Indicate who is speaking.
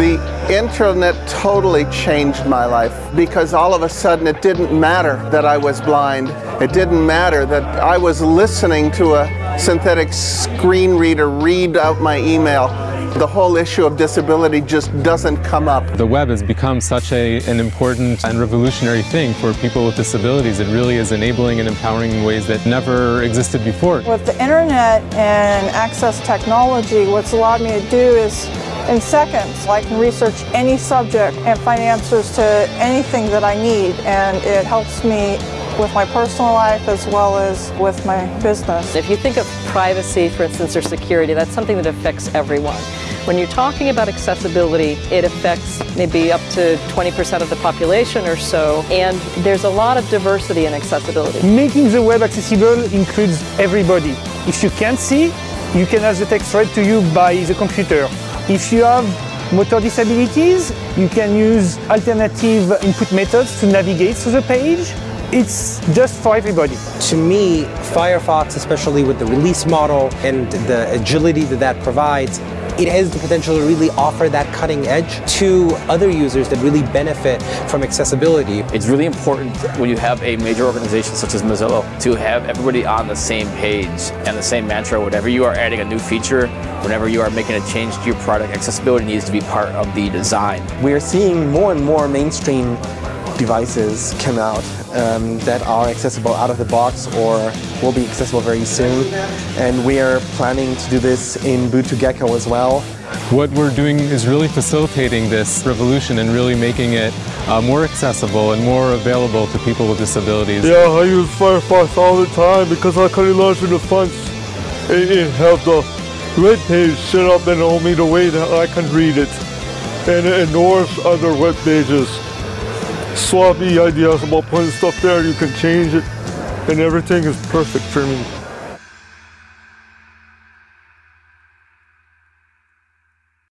Speaker 1: The internet totally changed my life because all of a sudden it didn't matter that I was blind. It didn't matter that I was listening to a synthetic screen reader read out my email the whole issue of disability just doesn't come up.
Speaker 2: The web has become such a, an important and revolutionary thing for people with disabilities. It really is enabling and empowering in ways that never existed before.
Speaker 3: With the internet and access technology, what's allowed me to do is in seconds, I can research any subject and find answers to anything that I need and it helps me with my personal life as well as with my business.
Speaker 4: If you think of privacy, for instance, or security, that's something that affects everyone. When you're talking about accessibility, it affects maybe up to 20% of the population or so, and there's a lot of diversity in accessibility.
Speaker 5: Making the web accessible includes everybody. If you can't see, you can have the text read to you by the computer. If you have motor disabilities, you can use alternative input methods to navigate through the page. It's just for everybody.
Speaker 6: To me, Firefox, especially with the release model and the agility that that provides, it has the potential to really offer that cutting edge to other users that really benefit from accessibility.
Speaker 7: It's really important when you have a major organization such as Mozilla to have everybody on the same page and the same mantra. Whenever you are adding a new feature, whenever you are making a change to your product, accessibility needs to be part of the design.
Speaker 8: We are seeing more and more mainstream devices come out um, that are accessible out of the box or will be accessible very soon. And we are planning to do this in Boot to Gecko as well.
Speaker 2: What we're doing is really facilitating this revolution and really making it uh, more accessible and more available to people with disabilities.
Speaker 9: Yeah, I use Firefox all the time because I can launch in the front It, and have the web page set up in only the way that I can read it and it ignores other web pages me ideas about putting stuff there, you can change it, and everything is perfect for me.